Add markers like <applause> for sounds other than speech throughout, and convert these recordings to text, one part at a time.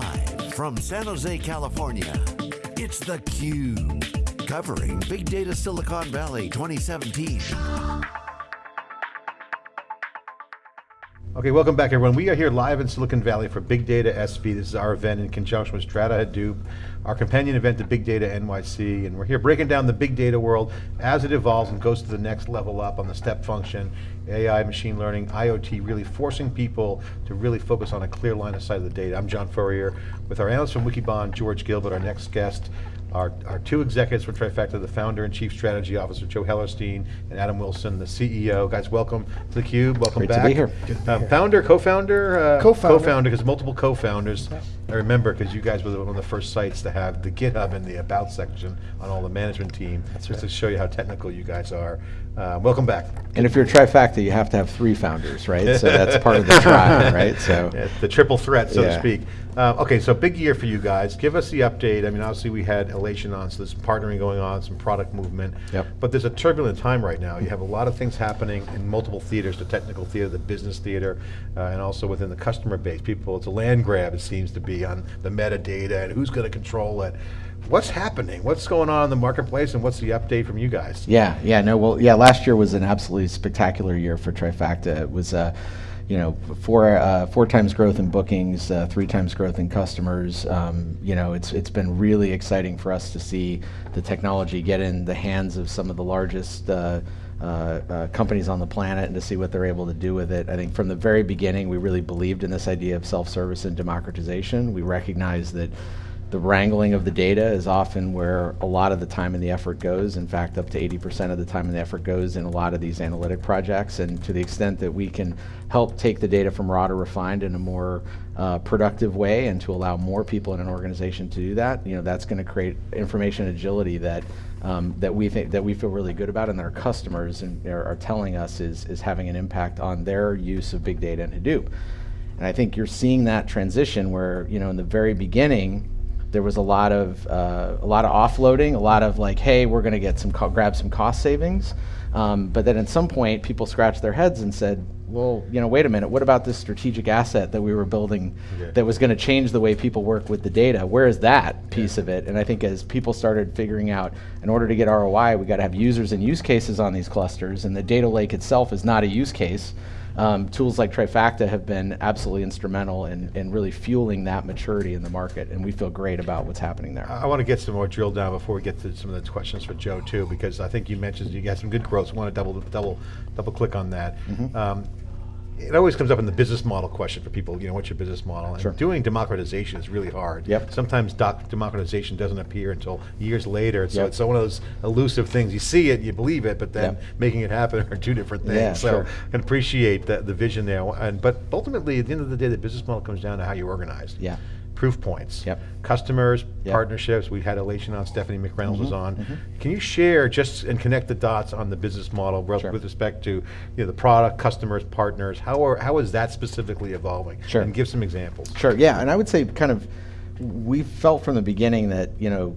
Live from San Jose, California, it's theCUBE. Covering Big Data Silicon Valley 2017. Okay, welcome back everyone. We are here live in Silicon Valley for Big Data SV. This is our event in conjunction with Strata Hadoop, our companion event to Big Data NYC, and we're here breaking down the big data world as it evolves and goes to the next level up on the step function, AI, machine learning, IoT, really forcing people to really focus on a clear line of sight of the data. I'm John Furrier with our analyst from Wikibon, George Gilbert, our next guest, our, our two executives from Trifacta, the founder and chief strategy officer, Joe Hellerstein, and Adam Wilson, the CEO. Guys, welcome to theCUBE, welcome Great back. to be here. Um, founder, co-founder? Uh, Co-founder. Co-founder, because multiple co-founders. I remember, because you guys were one of the first sites to have the GitHub in the About section on all the management team, just to show you how technical you guys are. Uh, welcome back. And if you're a trifecta, you have to have three founders, right? So that's <laughs> part of the try, right? So Yeah, the triple threat, so to speak. Uh, okay, so big year for you guys. Give us the update. I mean, obviously we had Alation on, so there's partnering going on, some product movement. Yep. But there's a turbulent time right now. You have a lot of things happening in multiple theaters, the technical theater, the business theater, uh, and also within the customer base. People, it's a land grab, it seems to be, on the metadata and who's going to control it. What's happening? What's going on in the marketplace and what's the update from you guys? yeah, yeah, no, well, yeah, last year was an absolutely spectacular year for Trifacta. It was, uh, you know, four uh, four times growth in bookings, uh, three times growth in customers. Um, you know, it's it's been really exciting for us to see the technology get in the hands of some of the largest. Uh, uh, uh, companies on the planet and to see what they're able to do with it. I think from the very beginning, we really believed in this idea of self-service and democratization. We recognize that the wrangling of the data is often where a lot of the time and the effort goes. In fact, up to 80% of the time and the effort goes in a lot of these analytic projects. And to the extent that we can help take the data from raw to refined in a more uh, productive way and to allow more people in an organization to do that, you know, that's going to create information agility that um, that we think that we feel really good about and that our customers and are, are telling us is is having an impact on their use of big data and Hadoop. And I think you're seeing that transition where, you know, in the very beginning, there was a lot of uh, a lot of offloading, a lot of like, hey, we're going to get some grab some cost savings. Um, but then at some point, people scratched their heads and said, well, you know, wait a minute, what about this strategic asset that we were building that was going to change the way people work with the data? Where is that piece of it? And I think as people started figuring out, in order to get ROI, we got to have users and use cases on these clusters, and the data lake itself is not a use case. Um, tools like Trifacta have been absolutely instrumental in, in really fueling that maturity in the market, and we feel great about what's happening there. I want to get some more drill down before we get to some of the questions for Joe too, because I think you mentioned you got some good growth. So I want to double, double, double click on that. Mm-hmm. Um, it always comes up in the business model question for people. You know, what's your business model? And Sure. doing democratization is really hard. Yep. Sometimes doc, democratization doesn't appear until years later. So Yep. it's one of those elusive things. You see it, you believe it, but then Yep. making it happen are two different things. Yeah, so sure. I can appreciate the, the vision there. And but ultimately, at the end of the day, the business model comes down to how you organize. Yeah. Proof points. Yep. Customers, Yep. partnerships. We had Alation on. Stephanie McReynolds was Mhm, on. Can you share just and connect the dots on the business model re- Sure. with respect to you know the product, customers, partners? How are how is that specifically evolving? Sure. And give some examples. Sure, yeah, and I would say kind of, we felt from the beginning that, you know,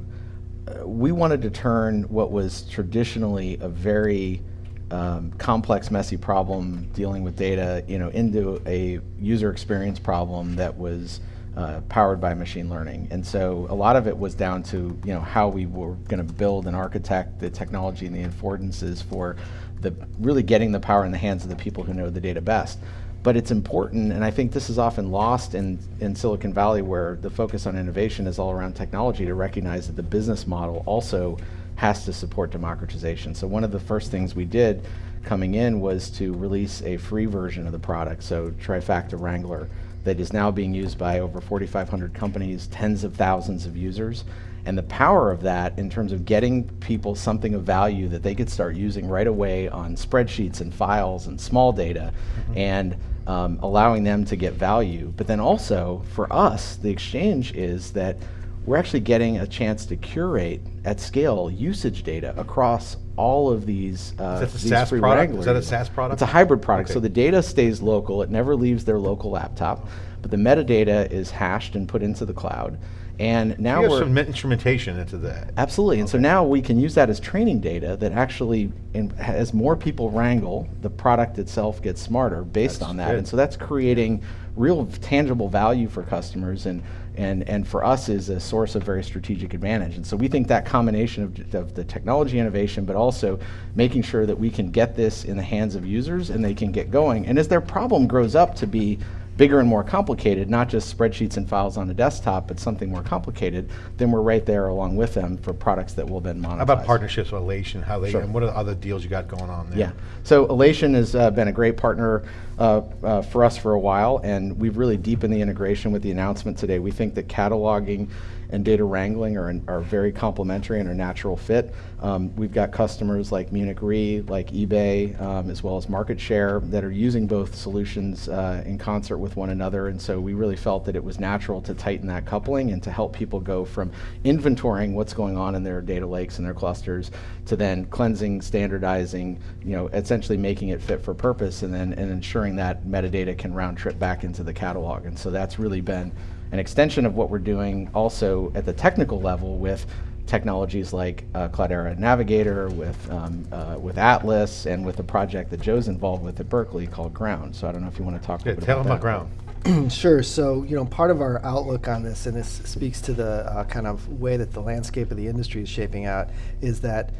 uh, we wanted to turn what was traditionally a very um, complex, messy problem dealing with data, you know, into a user experience problem that was uh, powered by machine learning. And so a lot of it was down to, you know, how we were going to build and architect the technology and the affordances for the really getting the power in the hands of the people who know the data best. But it's important, and I think this is often lost in, in Silicon Valley where the focus on innovation is all around technology to recognize that the business model also has to support democratization. So one of the first things we did coming in was to release a free version of the product, so Trifacta Wrangler, that is now being used by over 4,500 companies, tens of thousands of users. And the power of that in terms of getting people something of value that they could start using right away on spreadsheets and files and small data and um, allowing them to get value. But then also for us, the exchange is that we're actually getting a chance to curate at scale usage data across all of these. Uh, Is that a these SaaS free product? Is that a. SaaS product? It's a hybrid product. Okay. So the data stays local. It never leaves their local laptop. but the metadata is hashed and put into the cloud. And now have we're some instrumentation into that. Absolutely, and so now we can use that as training data that actually, in, as more people wrangle, the product itself gets smarter based That's on that, good. and so that's creating real tangible value for customers and and and for us is a source of very strategic advantage. And so we think that combination of, of the technology innovation, but also making sure that we can get this in the hands of users and they can get going. And as their problem grows up to be bigger and more complicated, not just spreadsheets and files on a desktop, but something more complicated, then we're right there along with them for products that will then monetize. How about partnerships with Alation? How they Sure. and what are the other deals you got going on there? Yeah. So Alation has uh, been a great partner uh, uh, for us for a while, and we've really deepened the integration with the announcement today. We think that cataloging and data wrangling are, are very complementary and are natural fit. Um, we've got customers like Munich Re, like eBay, um, as well as Market Share that are using both solutions uh, in concert with one another, and so we really felt that it was natural to tighten that coupling and to help people go from inventorying what's going on in their data lakes and their clusters to then cleansing, standardizing, you know, essentially making it fit for purpose, and then and ensuring that metadata can round trip back into the catalog. And so that's really been an extension of what we're doing also at the technical level with technologies like uh, Cloudera Navigator, with, um, uh, with Atlas, and with a project that Joe's involved with at Berkeley called Ground. So I don't know if you want to talk a Yeah, little bit tell about them about ground. <clears throat> Sure. So, you know, part of our outlook on this, and this speaks to the uh, kind of way that the landscape of the industry is shaping out, is that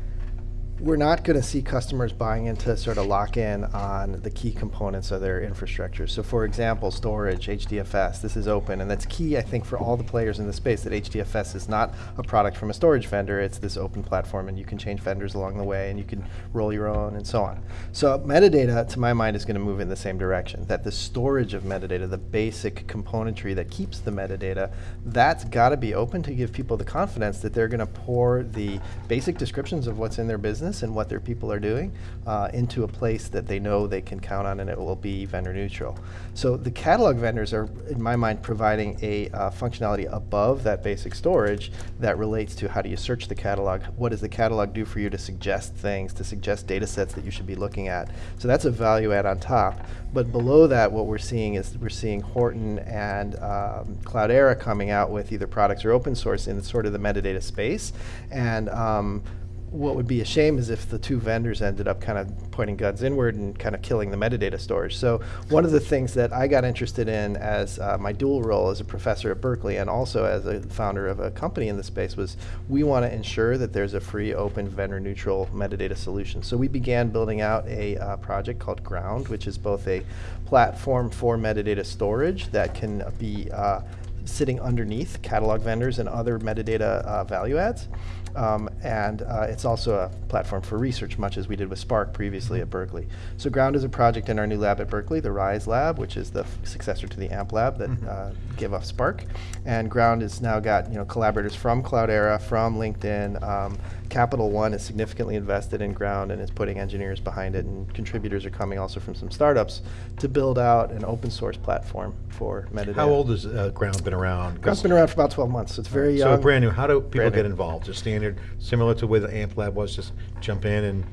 we're not going to see customers buying into sort of lock in on the key components of their infrastructure. So, for example, storage, HDFS, this is open, and that's key, I think, for all the players in the space that HDFS is not a product from a storage vendor, it's this open platform, and you can change vendors along the way, and you can roll your own, and so on. So, metadata, to my mind, is going to move in the same direction, that the storage of metadata, the basic componentry that keeps the metadata, that's got to be open to give people the confidence that they're going to pour the basic descriptions of what's in their business and what their people are doing uh, into a place that they know they can count on and it will be vendor neutral. So the catalog vendors are, in my mind, providing a uh, functionality above that basic storage that relates to how do you search the catalog, what does the catalog do for you to suggest things, to suggest data sets that you should be looking at. So that's a value add on top. But below that, what we're seeing is we're seeing Horton and um, Cloudera coming out with either products or open source in sort of the metadata space. And um, what would be a shame is if the two vendors ended up kind of pointing guns inward and kind of killing the metadata storage. So one of the things that I got interested in as uh, my dual role as a professor at Berkeley and also as a founder of a company in the space was we want to ensure that there's a free, open, vendor neutral metadata solution. So we began building out a uh, project called Ground, which is both a platform for metadata storage that can be uh, sitting underneath catalog vendors and other metadata uh, value adds. Um, and uh, it's also a platform for research, much as we did with Spark previously at Berkeley. So Ground is a project in our new lab at Berkeley, the RISE lab, which is the successor to the AMP lab that uh, gave off Spark. And Ground has now got you know collaborators from Cloudera, from LinkedIn. Um, Capital One is significantly invested in Ground and is putting engineers behind it, and contributors are coming also from some startups to build out an open source platform for metadata. How old has uh, ground been around? Ground's been around for about 12 months, so it's very So young. brand new. How do people Brand get involved? Just standard, similar to where the AMP lab was, just jump in and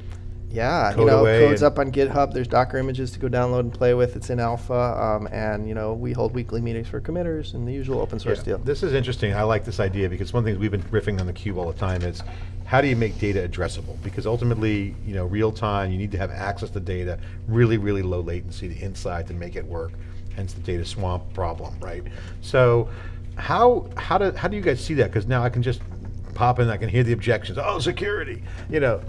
Yeah, you know, code's up on GitHub. There's Docker images to go download and play with. It's in alpha, um, and you know, we hold weekly meetings for committers and the usual open source Yeah, deal. This is interesting. I like this idea because one thing we've been riffing on the cube all the time is how do you make data addressable? Because ultimately, you know, real time, you need to have access to data, really, really low latency, the inside to make it work. Hence the data swamp problem, right? So, how how do how do you guys see that? Because now I can just pop in, I can hear the objections. Oh, security, you know.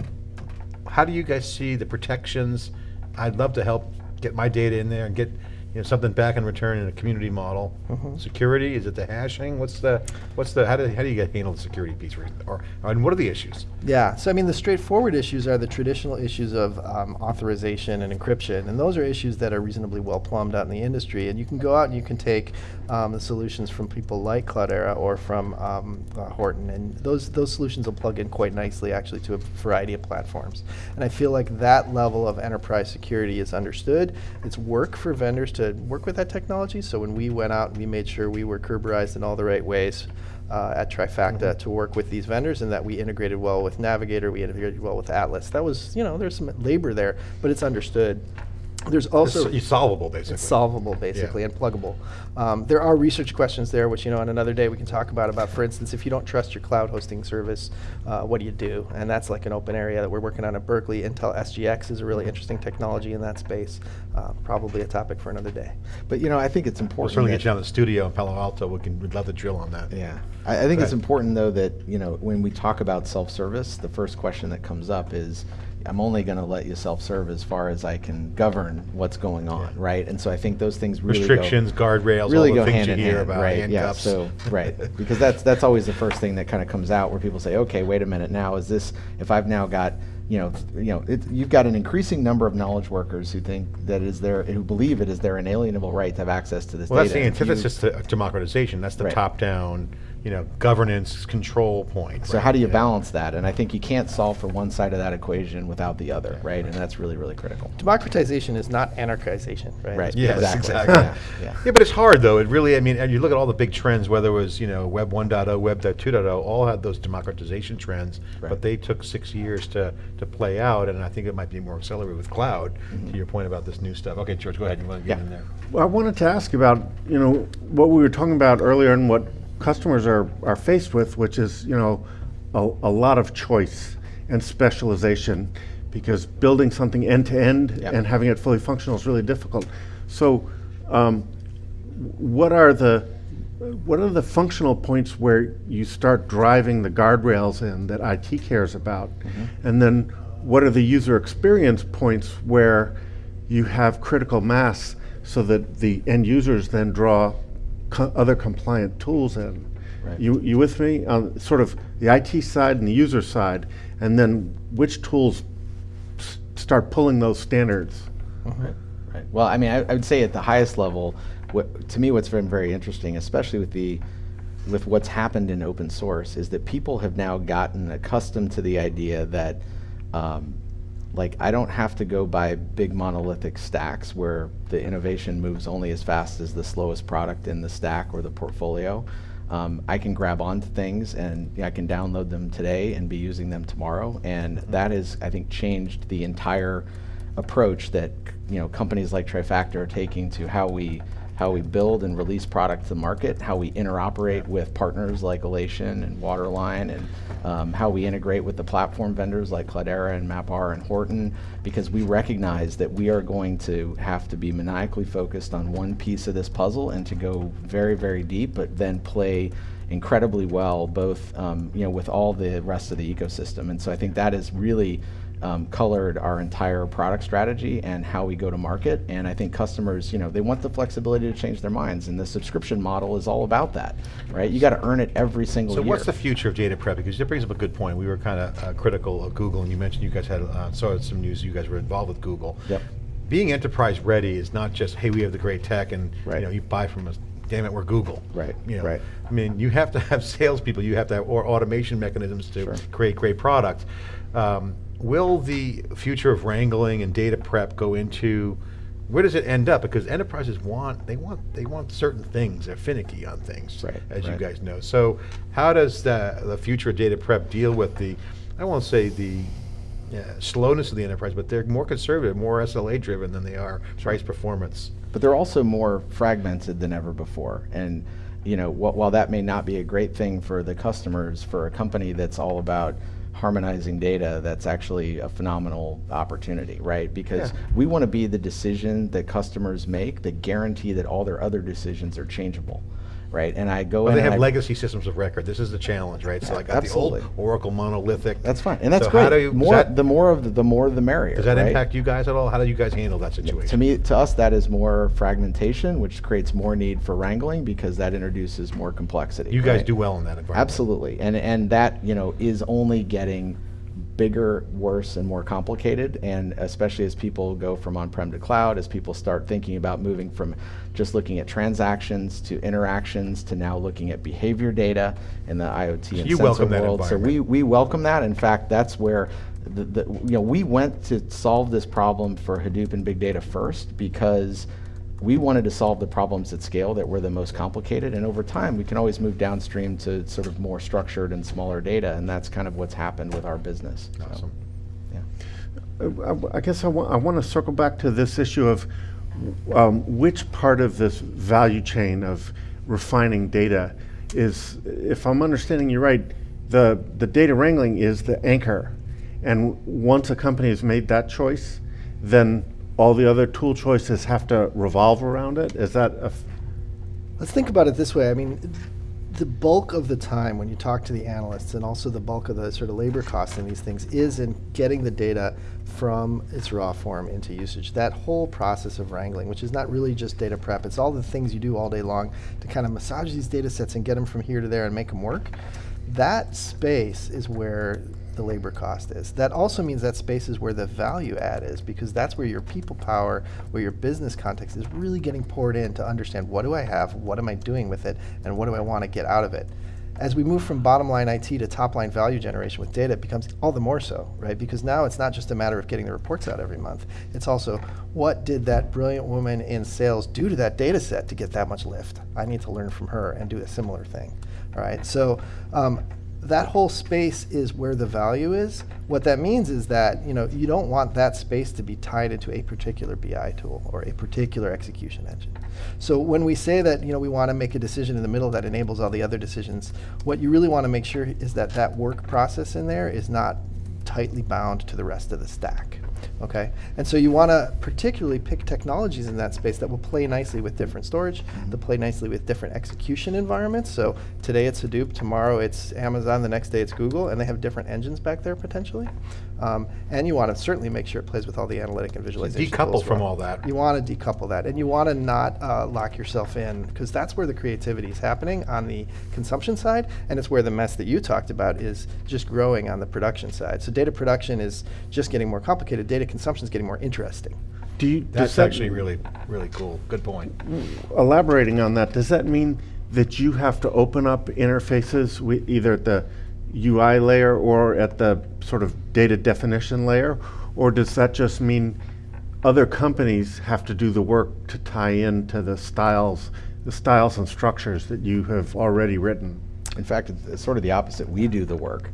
How do you guys see the protections? I'd love to help get my data in there and get you know something back in return in a community model. Security is it the hashing? What's the what's the how do how do you get handle the security piece or, or and what are the issues? Yeah, so I mean, the straightforward issues are the traditional issues of um, authorization and encryption, and those are issues that are reasonably well plumbed out in the industry. And you can go out and you can take um, the solutions from people like Cloudera or from um, uh, Horton, and those those solutions will plug in quite nicely, actually, to a variety of platforms. And I feel like that level of enterprise security is understood. It's work for vendors to work with that technology. So when we went out, we made sure we were Kerberized in all the right ways uh, at Trifacta to work with these vendors and that we integrated well with Navigator, we integrated well with Atlas. That was, you know, there's some labor there, but it's understood. There's also It's solvable, basically. it's solvable basically and pluggable. Um, there are research questions there, which you know, on another day we can talk about. About, for instance, if you don't trust your cloud hosting service, uh, what do you do? And that's like an open area that we're working on at Berkeley. Intel SGX is a really interesting technology in that space. Uh, probably a topic for another day. But you know, I think it's We'll important. certainly get you down to the studio in Palo Alto. We can, we'd love to drill on that. Yeah, I, I think it's important though that you know when we talk about self-service, the first question that comes up is, I'm only going to let you self-serve as far as I can govern what's going on, Yeah. right? And so I think those things really Restrictions, go, guardrails, really all the go things hand you in hear hand, about, right? Yeah, so right because that's that's always the first thing that kind of comes out where people say, okay, wait a minute, now is this if I've now got you know, you know, it, you've got an increasing number of knowledge workers who think that is their, who believe it is their inalienable right to have access to this Well, that's data. the If you- antithesis to democratization. That's the Right. top-down, you know, governance control point. So right? how do you Yeah. balance that? And I think you can't solve for one side of that equation without the other, right? And that's really, really critical. Democratization is not anarchization, right? Right. Let's Yes, Exactly. exactly. Yeah, Yeah, yeah. but it's hard though. It really, I mean, and you look at all the big trends, whether it was, you know, Web 1.0, Web 2.0, all had those democratization trends, Right. but they took six years to, to play out, and I think it might be more accelerated with cloud, mm-hmm. to your point about this new stuff. Okay, George, go ahead, you want to get. Yeah. in there? Well, I wanted to ask about, you know, what we were talking about earlier and what customers are, are faced with, which is, you know, a, a lot of choice and specialization because building something end to end Yeah. and having it fully functional is really difficult. So, um, what are the what are the functional points where you start driving the guardrails in that IT cares about? And then what are the user experience points where you have critical mass so that the end users then draw co- other compliant tools in? Right. You, you with me? On sort of the IT side and the user side, and then which tools s- start pulling those standards? Right. Right. Well, I mean, I, I would say at the highest level, what, to me, what's been very interesting, especially with the with what's happened in open source, is that people have now gotten accustomed to the idea that, um, like, I don't have to go buy big monolithic stacks where the innovation moves only as fast as the slowest product in the stack or the portfolio. Um, I can grab onto things and you know, I can download them today and be using them tomorrow, and that has, I think, changed the entire approach that you know companies like Trifacta are taking to how we how we build and release product to the market, how we interoperate with partners like Alation and Waterline, and um, how we integrate with the platform vendors like Cloudera and MapR and Horton, because we recognize that we are going to have to be maniacally focused on one piece of this puzzle and to go very, very deep, but then play incredibly well both um, you know with all the rest of the ecosystem. And so I think that is really um, colored our entire product strategy and how we go to market. And I think customers, you know, they want the flexibility to change their minds, and the subscription model is all about that, right? You got to earn it every single So year. So what's the future of data prep? Because that brings up a good point. We were kind of uh, critical of Google, and you mentioned you guys had, uh, saw some news, you guys were involved with Google. Yep. Being enterprise ready is not just, hey, we have the great tech and, you know, you buy from us, damn it, we're Google. Right, You know, right. I mean, you have to have <laughs> salespeople, you have to have or automation mechanisms to Sure. create great products. Um, will the future of wrangling and data prep go into, where does it end up? Because enterprises want, they want, they want certain things, they're finicky on things, Right, as you guys know. So how does the, the future of data prep deal with the, I won't say the yeah, slowness of the enterprise, but they're more conservative, more SLA driven than they are price performance. but they're also more fragmented than ever before. And you know, wh- while that may not be a great thing for the customers, for a company that's all about harmonizing data, that's actually a phenomenal opportunity, right? Because Yeah. we want to be the decision that customers make that guarantee that all their other decisions are changeable, right? And I go Well, in they have I- legacy systems of record. This is the challenge, right? So I got the old Oracle monolithic. That's fine, and that's So great. you- more, that- the more of the, the more the merrier. Does that right? impact you guys at all? How do you guys handle that situation? To me, to us, that is more fragmentation, which creates more need for wrangling because that introduces more complexity. You guys do well in that environment. Absolutely, and and that you know is only getting bigger, worse, and more complicated. And especially as people go from on-prem to cloud, as people start thinking about moving from just looking at transactions to interactions to now looking at behavior data in the IoT and you sensor welcome that world. So we we welcome that. In fact, that's where the, the you know we went to solve this problem for Hadoop and big data first because we wanted to solve the problems at scale that were the most complicated and over time we can always move downstream to sort of more structured and smaller data and that's kind of what's happened with our business So, Awesome. yeah. Uh, I I guess I want, I want to circle back to this issue of um, which part of this value chain of refining data is, if I'm understanding you right, the, the data wrangling is the anchor. And once a company has made that choice, then all the other tool choices have to revolve around it? Is that a Let's think about it this way. I mean, the bulk of the time when you talk to the analysts and also the bulk of the sort of labor costs in these things is in getting the data from its raw form into usage. That whole process of wrangling, which is not really just data prep, it's all the things you do all day long to kind of massage these data sets and get them from here to there and make them work. That space is where the labor cost is. That also means that space is where the value add is because that's where your people power, where your business context is really getting poured in to understand what do I have, what am I doing with it, and what do I want to get out of it. As we move from bottom line IT to top line value generation with data, it becomes all the more so, right? Because now it's not just a matter of getting the reports out every month. It's also what did that brilliant woman in sales do to that data set to get that much lift? I need to learn from her and do a similar thing. All right. So um, that whole space is where the value is. What that means is that you know you don't want that space to be tied into a particular BI tool or a particular execution engine. So when we say that you know we want to make a decision in the middle that enables all the other decisions, what you really want to make sure is that that work process in there is not tightly bound to the rest of the stack. Okay, and so you want to particularly pick technologies in that space that will play nicely with different storage, that play nicely with different execution environments. So today it's Hadoop, tomorrow it's Amazon, the next day it's Google, and they have different engines back there potentially. Um, and you want to certainly make sure it plays with all the analytic and visualization. Decouple from well. all that. You want to decouple that, and you want to not uh, lock yourself in because that's where the creativity is happening on the consumption side, and it's where the mess that you talked about is just growing on the production side. So data production is just getting more complicated. Data consumption is getting more interesting. do you? does That's that- actually really, really cool. Good point. elaborating on that, does that mean that you have to open up interfaces with either at the UI layer or at the sort of data definition layer? Or does that just mean other companies have to do the work to tie into the styles, the styles and structures that you have already written? In fact, it's, it's sort of the opposite. We do the work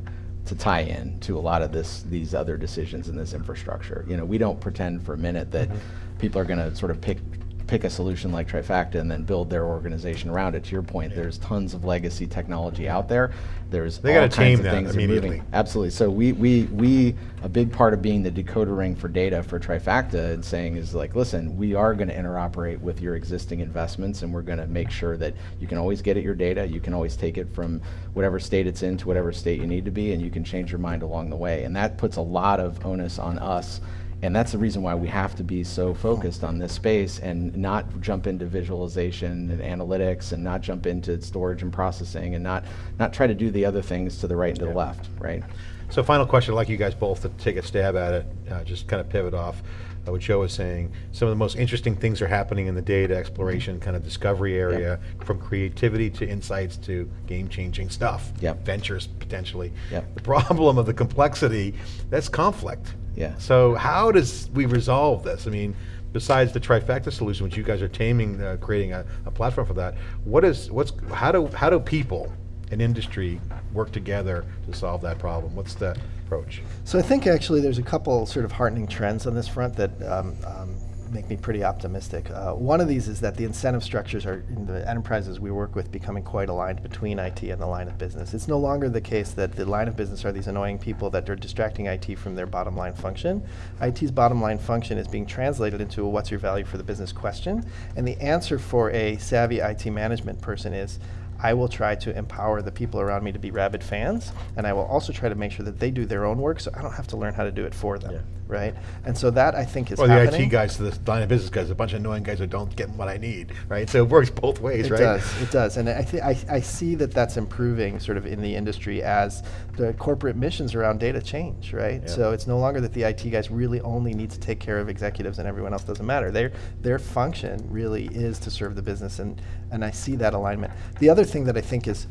to tie in to a lot of this, these other decisions in this infrastructure. You know, we don't pretend for a minute that Mm-hmm. people are going to sort of pick pick a solution like Trifacta and then build their organization around it. To your point, there's tons of legacy technology out there. There's They all kinds of things moving. Absolutely. So we, we, we, a big part of being the decoder ring for data for Trifacta and saying is like, listen, we are going to interoperate with your existing investments and we're going to make sure that you can always get at your data. You can always take it from whatever state it's in to whatever state you need to be and you can change your mind along the way. And that puts a lot of onus on us and that's the reason why we have to be so focused on this space and not jump into visualization and analytics and not jump into storage and processing and not, not try to do the other things to the right and to the left, right? So final question, I'd like you guys both to take a stab at it, uh, just kind of pivot off uh, what Joe was saying. Some of the most interesting things are happening in the data exploration, kind of discovery area, from creativity to insights to game-changing stuff. Yep. Ventures potentially. Yep. The problem of the complexity, that's conflict. Yeah. So how does we resolve this? I mean, besides the Trifacta solution, which you guys are taming, uh, creating a, a platform for that, what is, what's, how do, how do people and industry work together to solve that problem? What's the approach? So I think actually there's a couple sort of heartening trends on this front that um, um, make me pretty optimistic. Uh, one of these is that the incentive structures are in the enterprises we work with becoming quite aligned between IT and the line of business. It's no longer the case that the line of business are these annoying people that are distracting IT from their bottom line function. IT's bottom line function is being translated into a what's your value for the business question, and the answer for a savvy IT management person is I will try to empower the people around me to be rabid fans, and I will also try to make sure that they do their own work, so I don't have to learn how to do it for them, right? And so that I think is Or the. IT guys to the line of business guys, a bunch of annoying guys who don't get what I need, right? So it works both ways, It right? does. It does, and I, th- I I see that that's improving sort of in the industry as the corporate missions around data change, right? Yeah. So it's no longer that the IT guys really only need to take care of executives and everyone else doesn't matter. Their their function really is to serve the business, and and I see that alignment. The other thing that I think is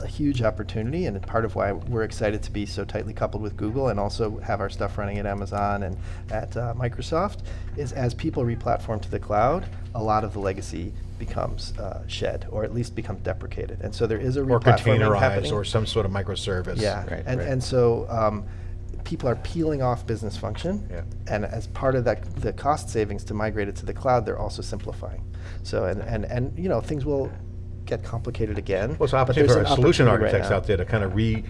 a huge opportunity and part of why we're excited to be so tightly coupled with Google and also have our stuff running at Amazon and at uh, Microsoft is as people replatform to the cloud, a lot of the legacy becomes uh, shed or at least becomes deprecated. And so there is a Or replatforming containerized happening. or some sort of microservice. Yeah, Right, and, right. and so um, people are peeling off business function. Yeah. And as part of that, the cost savings to migrate it to the cloud, they're also simplifying. So, and, and, and you know, things will get complicated again. Well, it's an opportunity there's for solution opportunity right architects out there to kind of re,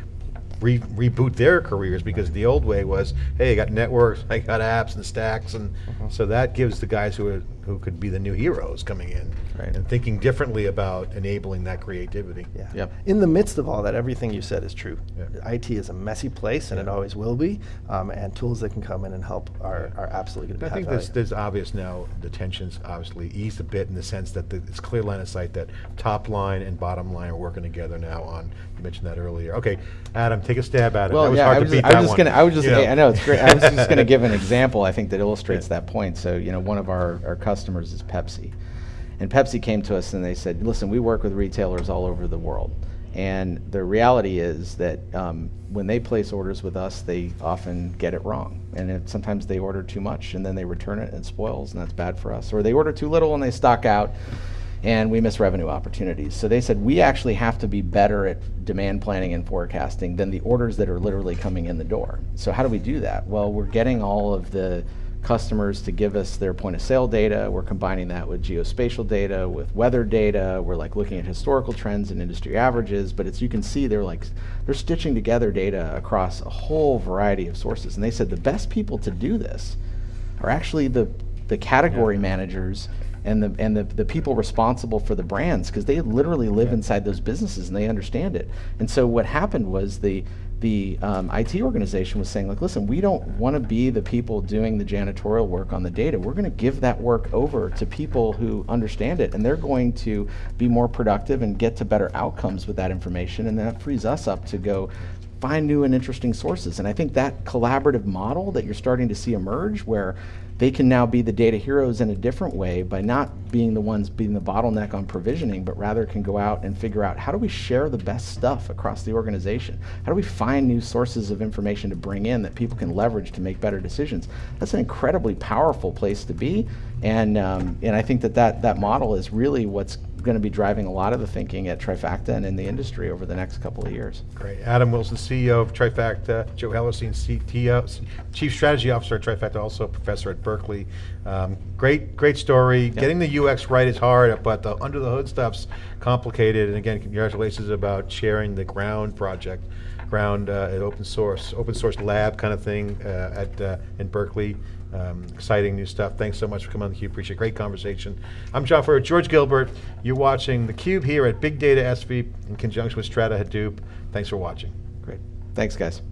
re, reboot their careers because the old way was, hey, I got networks, I got apps and stacks, and Mm-hmm. so that gives the guys who are, who could be the new heroes coming in Right. and thinking differently about enabling that creativity. Yeah. Yep. In the midst of all that, everything you said is true. Yeah. IT is a messy place, and it always will be. Um, and tools that can come in and help are, are absolutely going to be. I think high there's, there's obvious now, the tensions obviously eased a bit in the sense that the- it's clear line of sight that top line and bottom line are working together now on, you mentioned that earlier. Okay, Adam, take a stab at it. That Well, was yeah, hard I to was, beat just, I that was just one, gonna, I was just, you know. I know it's great. I was just <laughs> gonna give an example. I think that illustrates Yeah. that point. So, you know, one of our, our customers is Pepsi, and Pepsi came to us and they said, "Listen, we work with retailers all over the world, and the reality is that um, when they place orders with us, they often get it wrong, and it, sometimes they order too much and then they return it and it spoils, and that's bad for us. Or they order too little and they stock out." and we miss revenue opportunities. So they said we actually have to be better at demand planning and forecasting than the orders that are literally coming in the door. So how do we do that? Well, we're getting all of the customers to give us their point of sale data. We're combining that with geospatial data, with weather data. We're like looking at historical trends and industry averages, but as you can see, they're like they're stitching together data across a whole variety of sources. And they said the best people to do this are actually the the category managers and the and the, the people responsible for the brands because they literally live inside those businesses and they understand it. And so what happened was the the um, IT organization was saying like, listen, we don't want to be the people doing the janitorial work on the data. We're going to give that work over to people who understand it, and they're going to be more productive and get to better outcomes with that information, and that frees us up to go find new and interesting sources. And I think that collaborative model that you're starting to see emerge, where they can now be the data heroes in a different way by not being the ones being the bottleneck on provisioning, but rather can go out and figure out how do we share the best stuff across the organization? How do we find new sources of information to bring in that people can leverage to make better decisions? That's an incredibly powerful place to be. And, um, and I think that, that that model is really what's going to be driving a lot of the thinking at Trifacta and in the industry over the next couple of years. Great. Adam Wilson, CEO of Trifacta, Joe Hellerstein, CTO, Chief Strategy Officer at Trifacta, also professor at Berkeley. Um, great, great story. Getting the UX right is hard, but the under the hood stuff's complicated. And again, congratulations about sharing the Ground project, Ground uh, at open source, open source lab kind of thing uh, at uh, in Berkeley. Um, exciting new stuff. Thanks so much for coming on theCUBE. Appreciate it. Great conversation. I'm John Furrier, George Gilbert. You're watching theCUBE here at Big Data SV in conjunction with Strata Hadoop. Thanks for watching. Great. Thanks, guys.